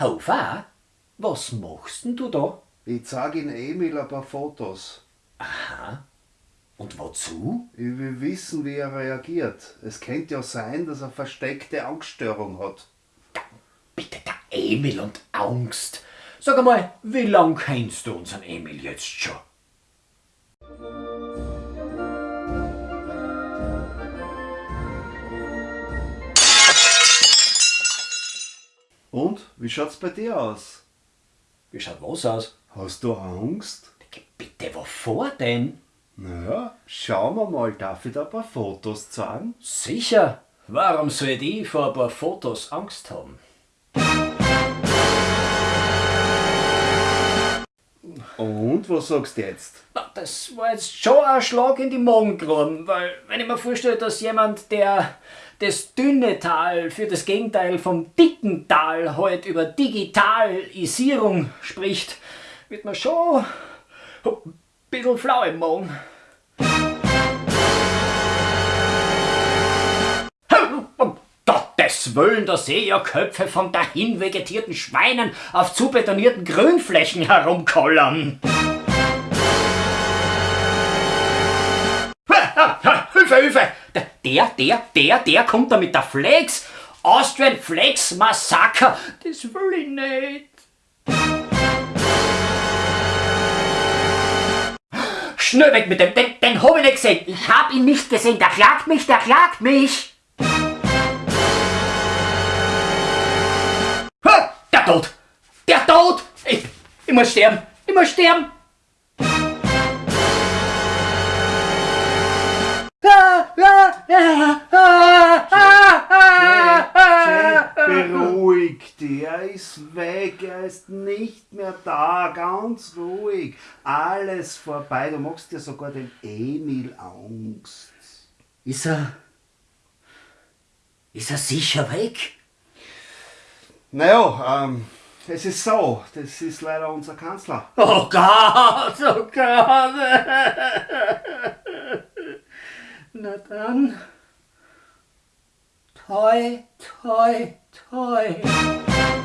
Hofer, was machst denn du da? Ich zeig Ihnen Emil ein paar Fotos. Aha. Und wozu? Ich will wissen, wie er reagiert. Es könnte ja sein, dass er versteckte Angststörung hat. Bitte, der Emil und Angst. Sag einmal, wie lang kennst du unseren Emil jetzt schon? Und, wie schaut's bei dir aus? Wie schaut was aus? Hast du Angst? Bitte, wovor denn? Naja, schauen wir mal, darf ich da ein paar Fotos zeigen? Sicher. Warum soll ich vor ein paar Fotos Angst haben? Und, was sagst du jetzt? Na, Das war jetzt schon ein Schlag in die Magengrube, weil wenn ich mir vorstelle, dass jemand, der das dünne Tal für das Gegenteil vom dicken Tal halt über Digitalisierung spricht, wird man schon ein bisschen flau im Magen. Gottes Willen, da sehe ich ja Köpfe von dahin vegetierten Schweinen auf zubetonierten Grünflächen herumkollern. Hilfe, Hilfe! Der, der, der, der kommt da mit der Flex. Austrian Flex Massaker. Das will ich nicht. Schnell weg mit dem, den, den hab ich nicht gesehen. Ich hab ihn nicht gesehen. Der klagt mich, der klagt mich. Der Tod. Der Tod. Ich, ich muss sterben. Ich muss sterben. Beruhig dich, er ist weg, er ist nicht mehr da, ganz ruhig. Alles vorbei, du machst dir sogar den Emil Angst. Ist er. Ist er sicher weg? Naja, ähm, es ist so, das ist leider unser Kanzler. Oh Gott, oh Gott. Na dann. toy, toy, toy.